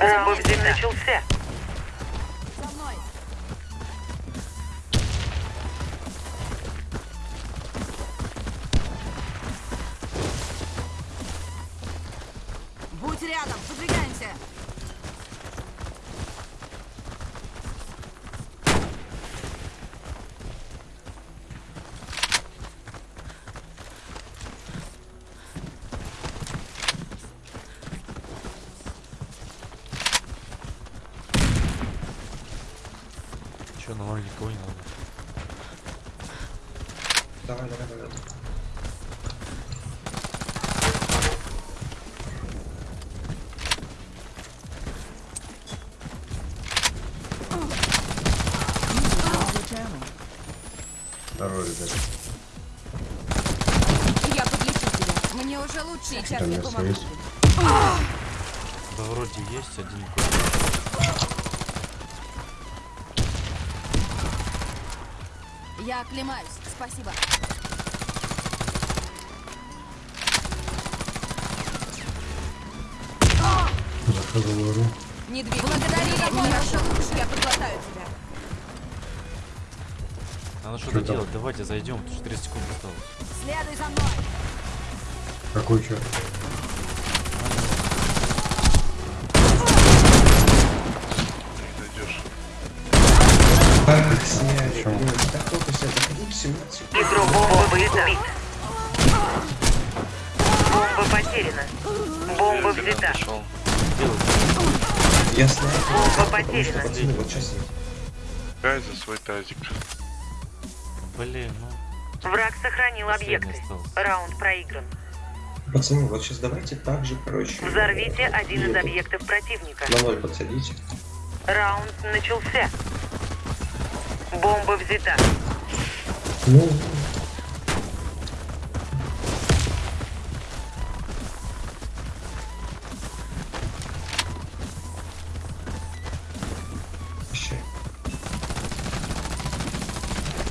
Раунд вместе. начался. Лоне никого не надо? Давай, давай, давай. Здорово, ребята. Я подлечу тебя. Мне уже лучше. Сейчас Там я помогу. Да вроде есть один какой-то. Я оклемаюсь. Спасибо. Игру. Не двигайся. Благодари за помощь. Я подлатаю тебя. Надо что-то там? делать, давайте зайдем, потому что 30 секунд осталось. Следуй за мной. Какой черт? Так снять. Заходите 17. Игрок бомба потеряна. Бомба взята. Делать. Я снайпер. Бомба потеряна. пацаны, вот сейчас нет. Кай за свой тазик. Блин, ну. Враг сохранил объекты. Раунд проигран. Пацаны, вот сейчас давайте так же, короче. Взорвите э, один из объектов противника. На ноль подсадите. Раунд начался. Бомба взята. Ну.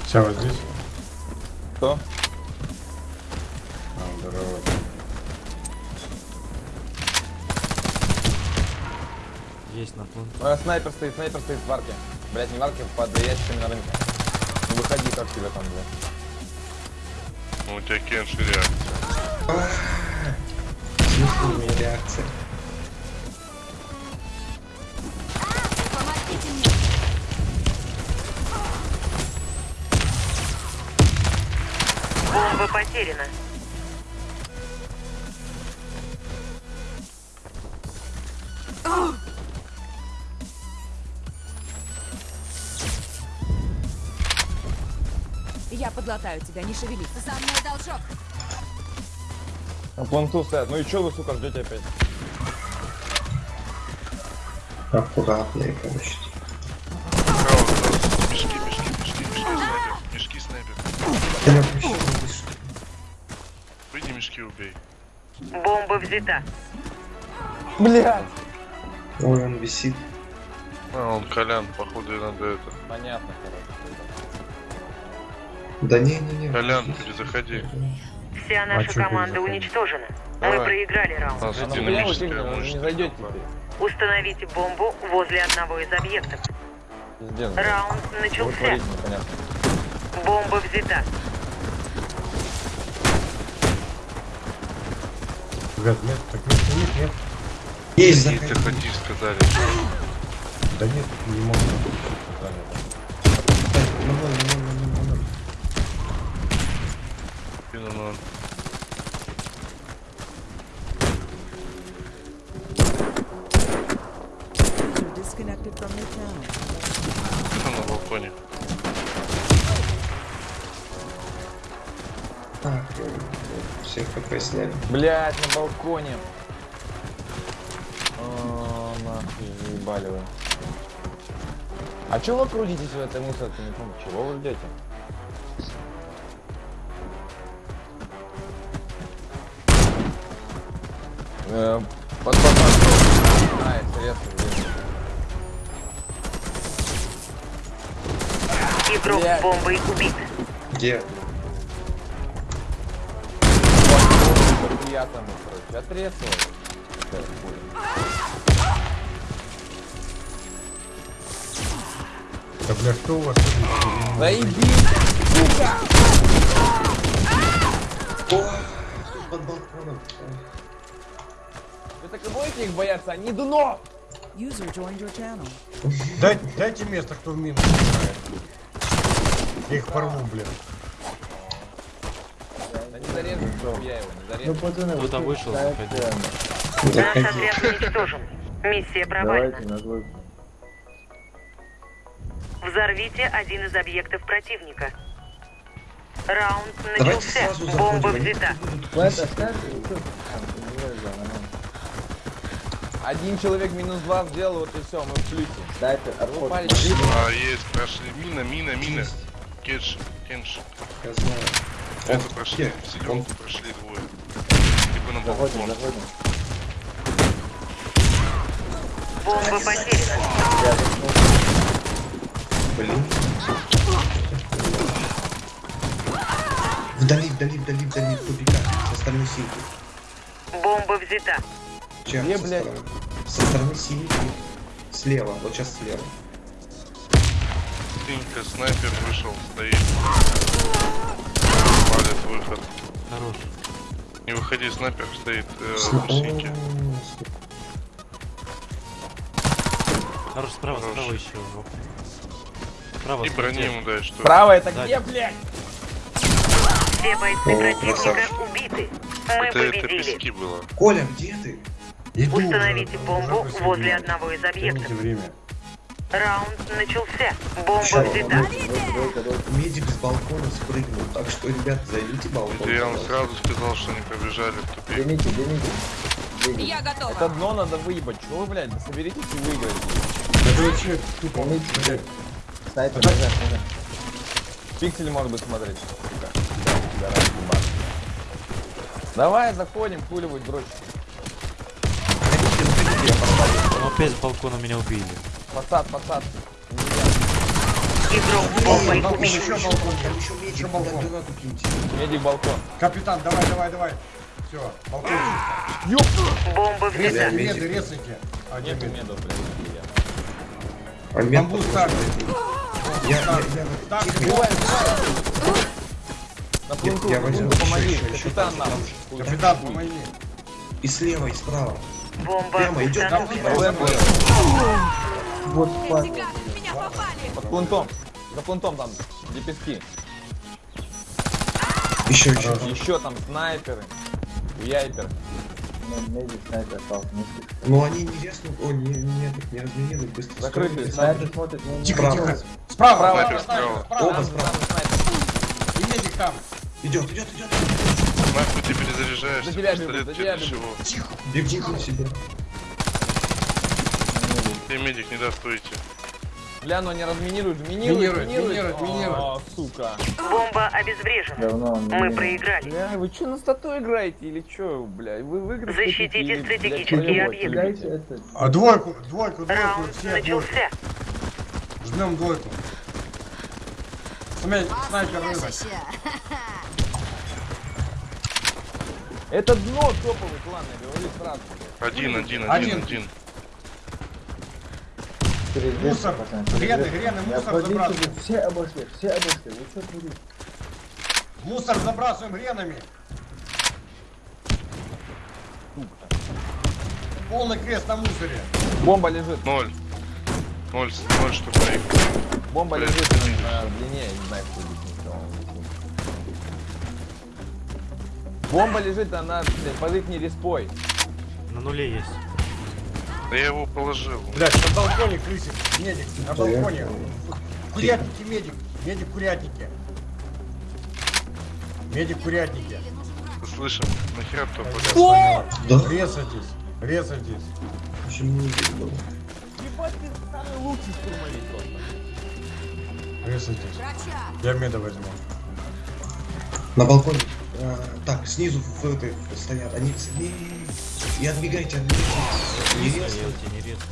Все, вот здесь? Кто? А, здорово. Есть на план. Э, снайпер стоит, снайпер стоит в арке. Блять, не в арке, под ящиками на рынке. Выходи, как тебя там, блядь. Ну, у тебя кенши реакция. Смысле у меня реакция? Помогите мне. Бомба потеряна. Я подлатаю тебя, не шевелись. За мной должок. На планту стоят. Ну и чё вы, сука, ждете опять? Аккуратнее, короче. Мешки, мешки, мешки, мешки, снайпер. Мешки, снайпер. Да я вообще не вижу. Выйди мешки, убей. Бомба взята. Блять! Ой, он висит. А, он Колян, походу, и надо это. Понятно, короче. Да не-не-не. Колян, здесь. перезаходи. Вся наша чё команда уничтожена. Мы Давай. проиграли раунд. А, А ну не зайдете. Установите бомбу возле одного из объектов. Блядь. Раунд начался. Бомба взята. Ребят, нет, так нет, нет, нет. Есть, Иди, заходи. заходи, сказали. Да нет, не могу. На ноль, на ноль, на ноль, на ноль. Спину ноль. Кто на балконе? Так, всех хп сняли. Блять, на балконе. О, нахуй, заебали вы. А чё вы крутитесь в этой мусорке? Не помню, чего вы ждете? Э, под попаду. А, интересно, где Игрок Блядь. бомбой убит. Где? Вот, я там, короче, отрезал. Да бля, что у вас? Заебись, сука! О, под балконом. Вы так и будете их бояться? Они дно! User joined your channel. Дай, дайте место, кто в минус играет. Я их порву, блин. Да не зарежу, я его не зарежу. Кто-то вышел, заходи. Наш отряд уничтожен. Миссия провальна. Взорвите один из объектов противника. Раунд начался. Бомба взята. Один человек минус два сделал, вот и все, мы в плюсе. Дайте, упали. А, есть, прошли. Мина, мина, мина. Кедж, кенш. Я знаю. Это прошли, в зеленку прошли двое. Типа на балкон. Бомба потеряна. Блин. Вдали, вдали, вдали, вдали, в тупиках. Со стороны синьки. Бомба взята. Чем? Где, со блядь? стороны? Со стороны синьки. Слева, вот сейчас слева. Синька, снайпер вышел, стоит. Палит выход. Хорош. Не выходи, снайпер стоит э, Сна- синьки. О, Хорош, справа, Хорош. справа еще. Справа. И брони ему дай, что Право это Да. где, блядь? Все бойцы О, противника красавчик. убиты. Мы это, это пески было. Коля, где ты? Иду уже, Установите уже бомбу после возле меня. одного из объектов. время. Раунд начался. Бомба Всё, взята. Медик с балкона спрыгнул, так что, ребят, займите балкон. Это я вам сразу сказал, что они побежали в тупик. Я готова. Это дно надо выебать. Чего вы, блядь, да соберитесь и выиграете. Это вообще тупо. блядь. Пиксель может быть смотреть. Сука. Давай заходим, хуливать дрочь. Опять с балкона меня убили. Там еще медик, балкон. Капитан, давай, давай, давай. Все, балкон. Бомба взята. Медик. Меды, резайте. Нету мед. медов, блядь. А мед Бамбу ставьте. Я, я, я, Так, Убивай, убивай. На плунку, я помоги. Капитан нам. Капитан, помоги. И слева, и справа. Бомба Прямо идет там, установлена. Вертикально в меня попали. Под плунтом. За плунтом там, где пески. Еще, еще. Еще там снайперы. Яйпер. Ну они не резнут, о, не, не, не разминируют, быстро. Закрытые строят. снайперы. Тихо, Справа. тихо. Справа, Справа, справа, справа. справа. Оба справа. снайпер. И медик там. Идет, идет, идет. Нахуй ты перезаряжаешься, За тебя бегут, за тебя. Бегут на себя. Тебе медик не даст выйти. Бля, ну они разминируют, минируют, Минируют, минируют. минируют. О, сука. Бомба обезврежена. Мы проиграли. Бля, вы что на стату играете или что, бля? Вы в игры Защитите стратегические объекты. А двойку, двойку, двойку, Раунд все двойку. начался. Жмем двойку. Смотри, снайпер рынок. Это дно топовый клан, я говорю сразу. Один, один, Один. один, один. Мусор, грены, грены, мусор забрасываем. Все обошли, все обошли. Вы что творите? Мусор забрасываем гренами. Полный крест на мусоре. Бомба лежит, Ноль. Ноль, ноль штук бомба Блядь, лежит на, длине, я не знаю, кто Бомба лежит, она блядь, под их респой. На нуле есть. Да я его положил. Блять, на балконе крысик, медик, на балконе. Курятники, медик, медик, курятники. Медик, курятники. Ты слышишь? Нахера кто полез? Да? Резайтесь, резайтесь. Почему не видно? Ебать, ты самый лучший штурмовик просто. Резайтесь. Я меда возьму. На балконе. А, так, снизу в этой стоят. Они... Не, И отбегайте, отбегайте. Не Не резко. стоял, не резко.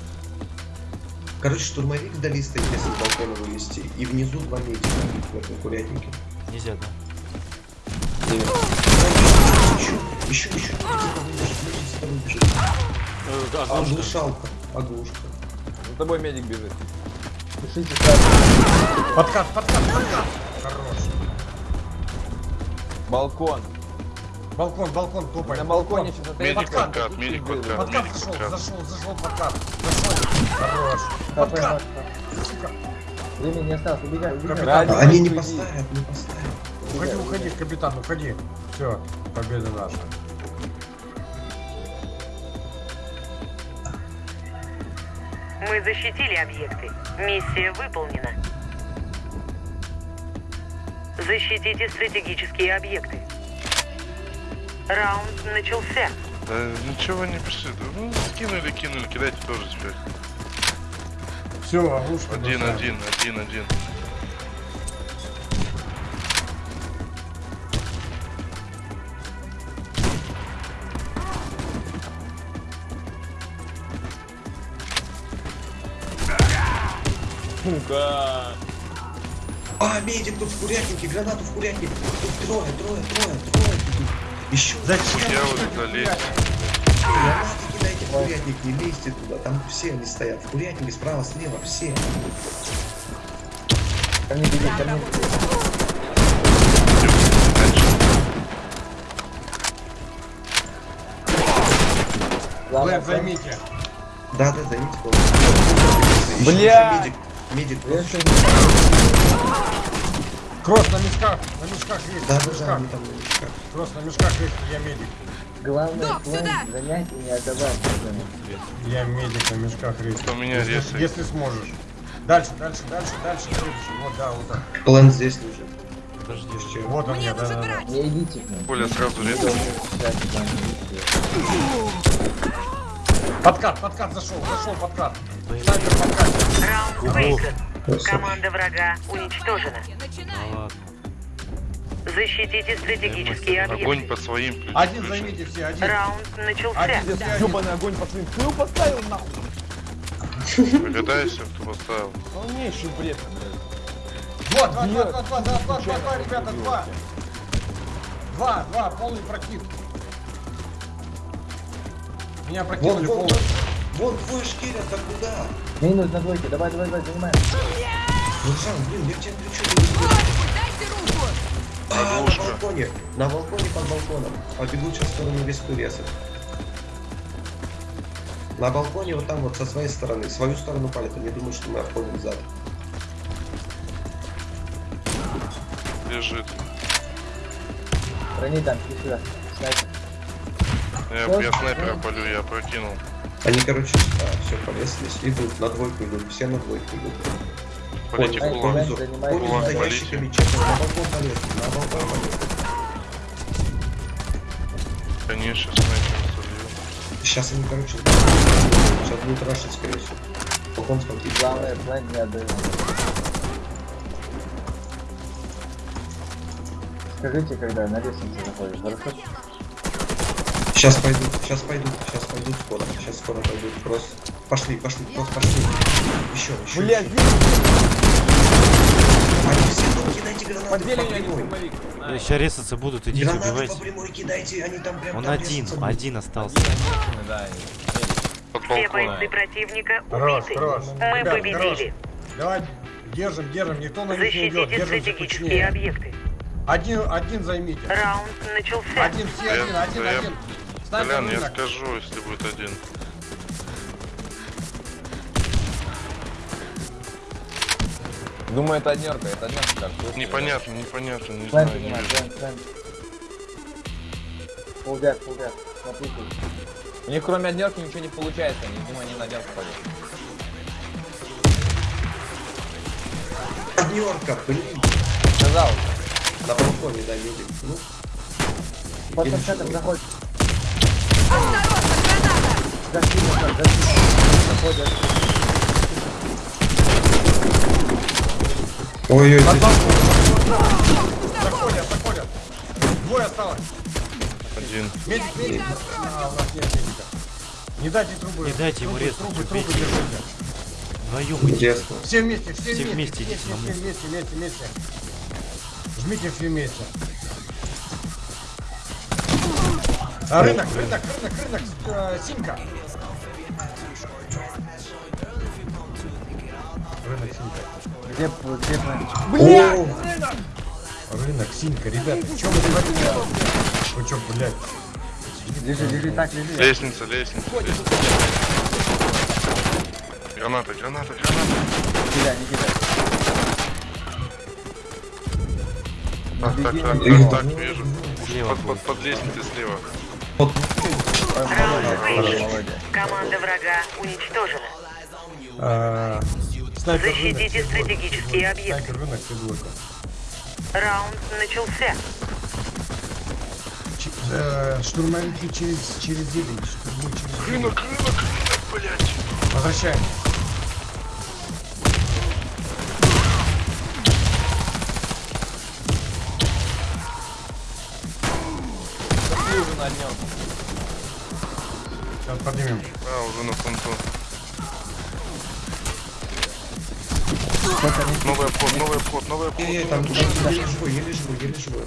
Короче, штурмовик вдали стоит, если с балкона вылезти. И внизу два медика в этом курятнике. Нельзя, да? Еще, еще, еще. Э, да, оглушка. Оглушалка. Оглушка. За тобой медик бежит. Пишите. Подкат, подкат, подкат. Хорош. Балкон. Балкон, балкон, топай. На балконе что-то Медик Подкат. подкат, медик подкат, Подкат зашел, зашел, зашел подкат. Зашел. Хорош. Подкат. Времени не осталось, убегай, убегай. Они не поставят, не поставят. Уходи, уходи, капитан, уходи. Все, победа наша. Мы защитили объекты. Миссия выполнена. Защитите стратегические объекты. Раунд начался. Да ничего не пиши. Ну, скинули, кинули, кидайте тоже теперь. Все, ловушка. Один, бросаем. один, один, один. Сука. А, медик тут в курятнике, гранату в курятнике. Тут трое, трое, трое, трое. Еще Зачем? Я вот что это залез. делаете? гранаты кидайте в курятник, не лезьте туда. Там все они стоят. В курятнике справа, слева, все. Ко мне беги, ко мне займите. Да, да, займите. Бля! Медик, медик. Кросс на мешках, на мешках есть, Да, на да, да, мешках. они там на мешках. Кросс на мешках есть, я медик. Главное, Док, план сюда! занять и не отдавать. Я медик на мешках есть. У меня если, резает. если сможешь. Дальше, дальше, дальше, дальше, следующий. Вот, да, вот так. План здесь лежит. Подожди. Еще. Вот он, Мне я, да, да, да. Не идите. Коля сразу резает. Подкат, подкат зашел, зашел подкат. Снайпер подкат. Раунд Команда врага уничтожена. Ну ладно. Защитите стратегические Огонь объекты. по своим ключам. Один займите все, один. Раунд начался. Один, один. Ёбаный огонь по своим. Кто его поставил нахуй? Догадайся, кто поставил. Полнейший бред, блядь. Два, два, два, два, два, два, два, два, два, ребята, два. Два, два, полный прокид. Меня Вон, прокинули вон, полный. вон, вон твой шкирят, а куда? Минус на двойке, давай, давай, давай, занимаем. Руслан, блин, я к тебе кричу. Дайте руку. А, на балконе. На балконе под балконом. Побегут сейчас в сторону респы резать. На балконе вот там вот со своей стороны. Свою сторону палят. Они думают, что мы обходим зад. Лежит. Брони там, иди сюда. Снайпер. Я, я снайпера полю, я прокинул. Они, короче, все, повесились. Идут, на двойку идут. Все на двойку идут. Полите Ай, кулак. занимайтесь. Помню, Кулак за ящиками. На балкон полез. На балкон полез. Конечно, снайпер солью. Сейчас они, короче, сейчас будут рашить, скорее всего. Балкон смотрите. Главное, план не отдавать. Скажите, когда на лестнице заходишь, хорошо? Сейчас пойдут, сейчас пойдут, сейчас пойдут скоро. Сейчас скоро пойдут. Кросс. Пошли, пошли, кросс, пошли. Еще, еще. Блядь, еще. Они все тут кидайте гранаты подвели по прямой. На. Сейчас резаться будут, идите, Гранаты убивайте. по прямой кидайте, они там прям Он там один, резаться один остался. Один да. Все бойцы противника убиты. хорош. Мы Ребят, победили. Давай, держим, держим, никто на них не идет. Защитите Держим стратегические объекты. Один, один займите. Раунд начался. Один, все, один, один, один. Колян, я скажу, если будет один. Думаю, это однерка, это однерка как тут. Непонятно, непонятно, не знаю, не вижу. план, план. Полдят, полдят. Смотрите. У них кроме однерки ничего не получается, они, видимо, они на однерку пойдут. Однерка, блин. Сказал. На балконе, да, медик. Ну, Под заходит. Осторожно, граната. Назад, зашли. Заходят. Ой-ой, здесь- Заходят, заходят. Двое осталось. Один. Медик, медик. А, у нас нет медика. Не дайте трубы. Не дайте ему резать, Трубы, трубы держите. Вдвоем идите. Интересно. Все вместе, все, Все вместе. вместе все, мув. вместе, вместе, вместе. Жмите все вместе. А, рынок, рынок, рынок, рынок, э, симка. Рынок, Где, где план? О, рынок, синька, ребята, что вы творите? Вы что, блядь? Лежи, лежи, так, лежи. Лестница, лестница, лестница. Граната, граната, граната. Не кидай, не кидай. Так, так, так, так, так, вижу. Слева Под, под, под лестницей слева. Молодец. Команда врага уничтожена. А, Снайпер рынок, Защитите стратегические объекты. Раунд начался. Ч- э, Штурмовики через, через зелень. Рынок, рынок, рынок, блядь. Возвращаем. Днем. Сейчас поднимем. А, уже на фронту. Новый обход, новый обход, новый обход. Не, не, там, еле живой, еле живой, еле живой.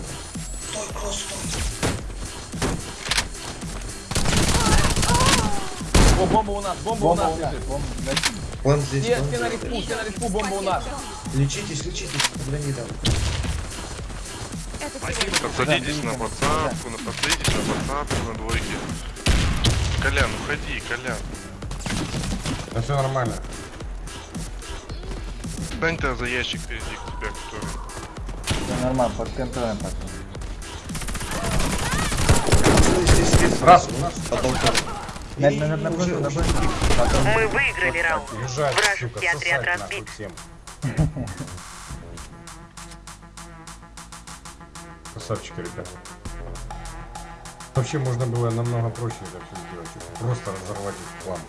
О, бомба у нас, бомба, у Бомба нас у нас, лежит. бомба. План здесь, Все, все на респу, все на респу, бомба у нас. Лечитесь, лечитесь, не дам. Подсадитесь на подсадку, на подсадитесь на подсадку, на двойке. Колян, уходи, Колян. Да все нормально. Стань-то за ящик впереди тебя, который. Все нормально, под контролем здесь, Раз. у нас под балконом. На, на, уже- уже Потом Мы выиграли раунд. Вражеский отряд разбит. Красавчики, ребята. Вообще можно было намного проще это все сделать. Просто разорвать их план.